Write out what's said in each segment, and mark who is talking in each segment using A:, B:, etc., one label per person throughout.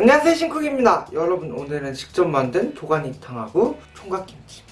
A: 안녕하세요 신쿡입니다. 여러분 오늘은 직접 만든 도가니탕하고 총각김치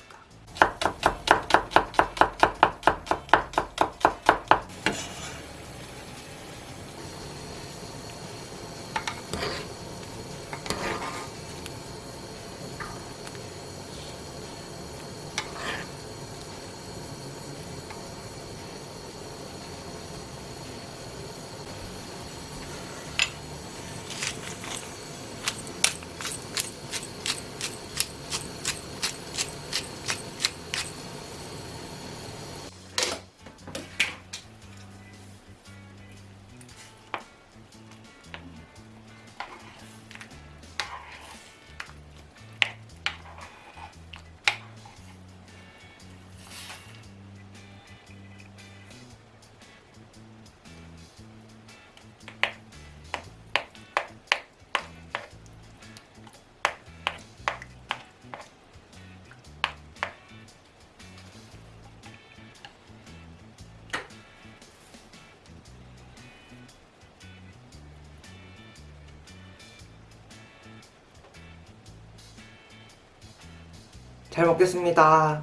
A: 잘 먹겠습니다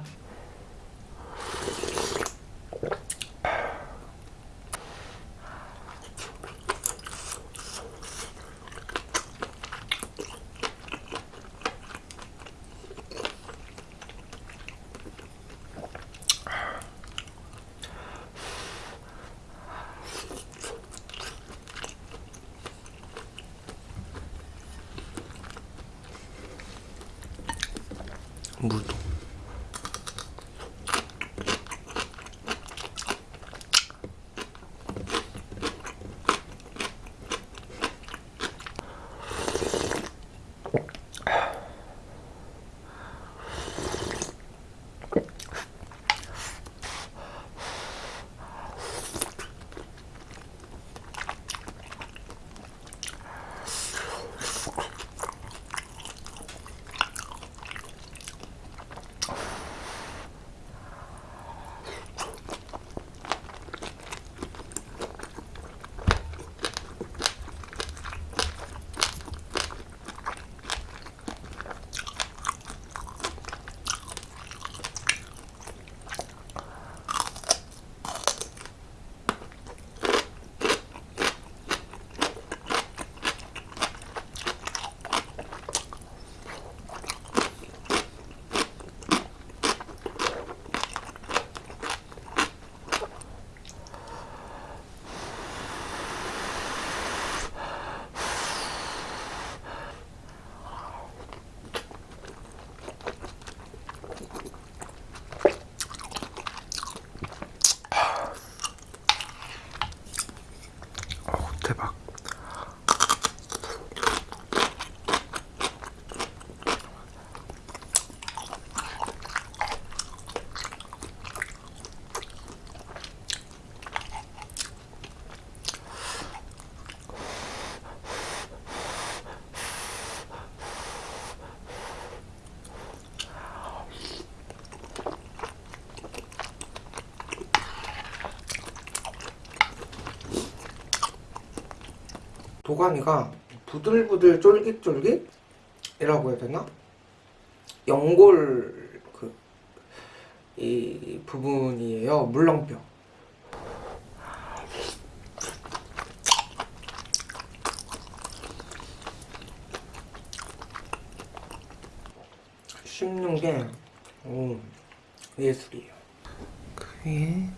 A: 물 도가니가 부들부들 쫄깃쫄깃이라고 해야 되나? 연골 그 이 부분이에요. 물렁뼈. 씹는 게 오, 예술이에요. 그위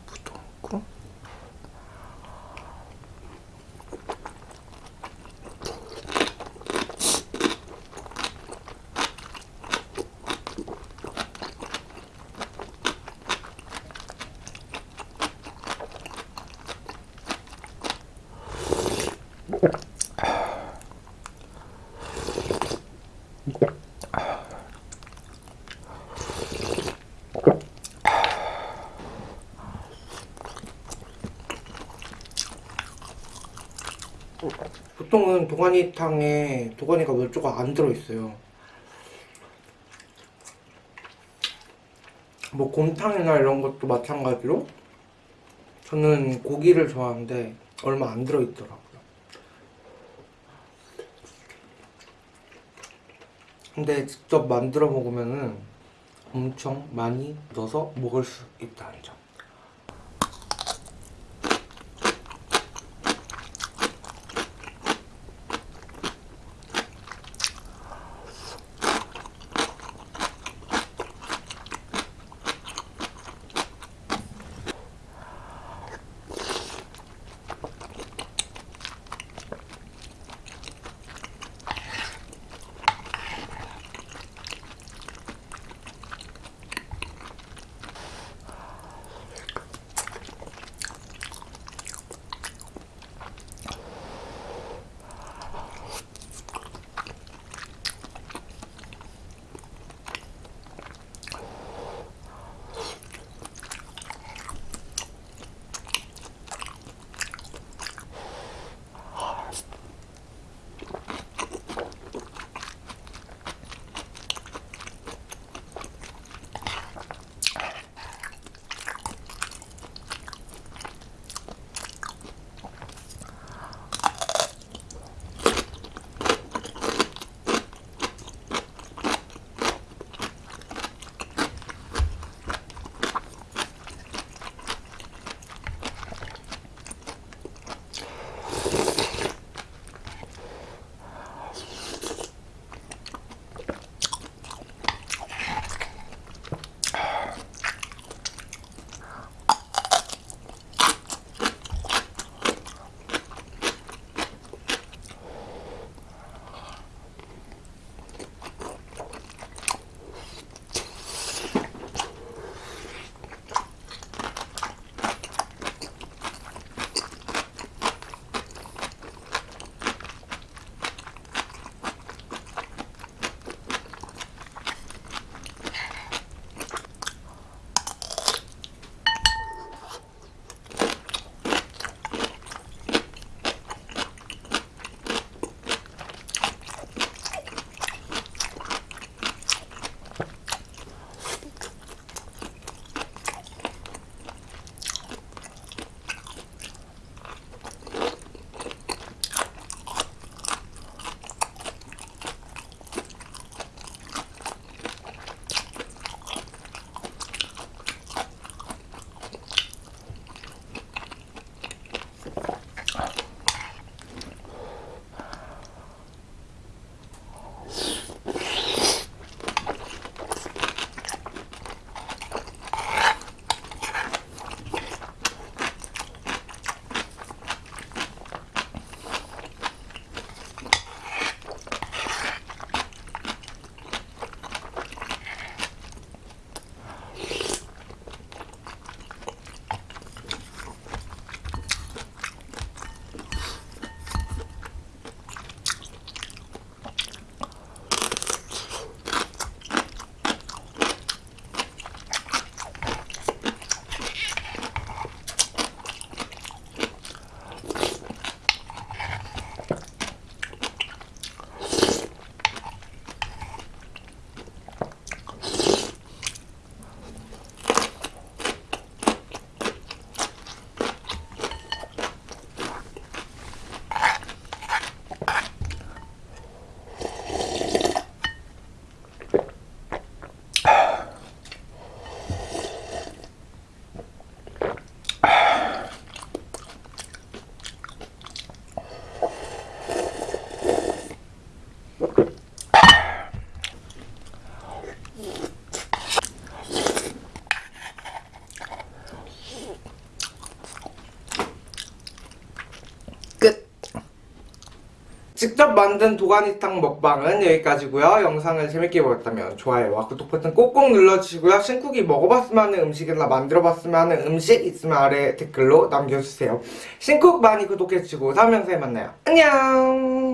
A: 보통은 도가니탕에 도가니가 멸조가 안 들어있어요. 뭐 곰탕이나 이런 것도 마찬가지로 저는 고기를 좋아하는데 얼마 안 들어있더라고요. 근데 직접 만들어 먹으면은 엄청 많이 넣어서 먹을 수 있다는 점. 직접 만든 도가니탕 먹방은 여기까지고요. 영상을 재밌게 보셨다면 좋아요와 구독 버튼 꼭꼭 눌러주시고요. 신쿡이 먹어봤으면 하는 음식이나 만들어봤으면 하는 음식 있으면 아래 댓글로 남겨주세요. 신쿡 많이 구독해주시고 다음 영상에 만나요. 안녕